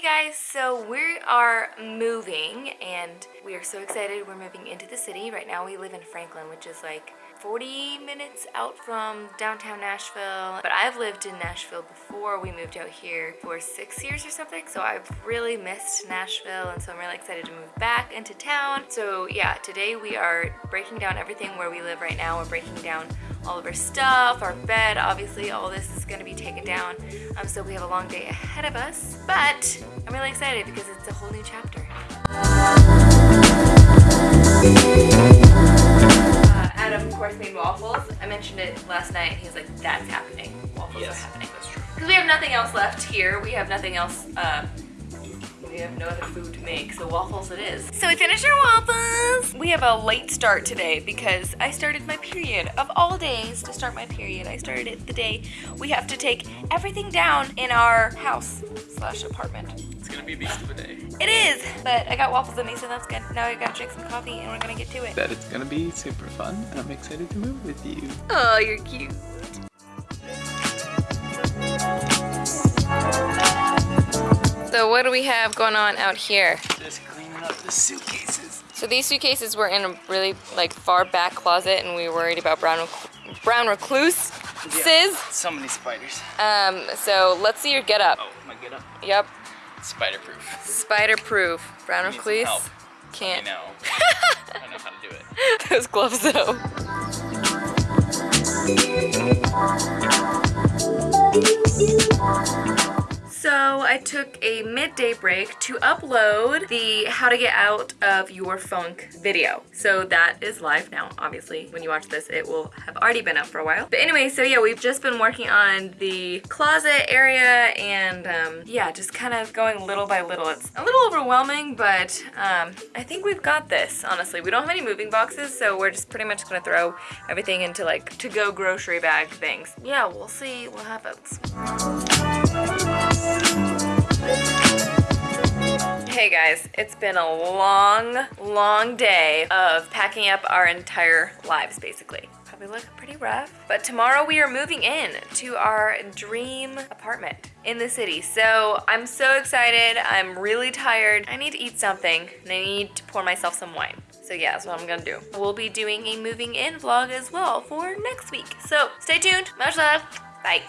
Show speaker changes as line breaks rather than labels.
Hey guys, so we are moving and we are so excited. We're moving into the city. Right now we live in Franklin, which is like 40 minutes out from downtown Nashville. But I've lived in Nashville before we moved out here for six years or something. So I've really missed Nashville and so I'm really excited to move back into town. So yeah, today we are breaking down everything where we live right now. We're breaking down all of our stuff, our bed, obviously all this is gonna be taken down. Um, so we have a long day ahead of us, but I'm really excited because it's a whole new chapter. Uh, Adam, of course, made waffles. I mentioned it last night. And he's like, that's happening. Waffles
Yes,
are happening.
that's true.
Because we have nothing else left here. We have nothing else, uh, we have no other food to make, so waffles it is. So we finished our waffles. We have a late start today because I started my period. Of all days to start my period, I started it the day we have to take everything down in our house slash apartment.
It's gonna be a beast of a day.
It is, but I got waffles in me, so that's good. Now I gotta drink some coffee and we're gonna get to it.
That it's gonna be super fun. and I'm excited to move with you.
Oh, you're cute. So what do we have going on out here?
Just cleaning up the suitcases.
So these suitcases were in a really like far back closet and we were worried about brown brown recluse sis.
So many spiders.
Um, so let's see your get up.
Oh, my get up.
Yep.
Spider proof.
Spider proof. Brown recluse. Can't.
I know. I don't know how to do it.
Those gloves though. So I took a midday break to upload the how to get out of your funk video. So that is live now, obviously. When you watch this, it will have already been up for a while. But anyway, so yeah, we've just been working on the closet area and um, yeah, just kind of going little by little. It's a little overwhelming, but um, I think we've got this, honestly. We don't have any moving boxes, so we're just pretty much gonna throw everything into like to-go grocery bag things. Yeah, we'll see what happens. Hey guys, it's been a long, long day of packing up our entire lives basically. Probably look pretty rough. But tomorrow we are moving in to our dream apartment in the city. So I'm so excited. I'm really tired. I need to eat something and I need to pour myself some wine. So yeah, that's what I'm gonna do. We'll be doing a moving in vlog as well for next week. So stay tuned. Much love. Bye.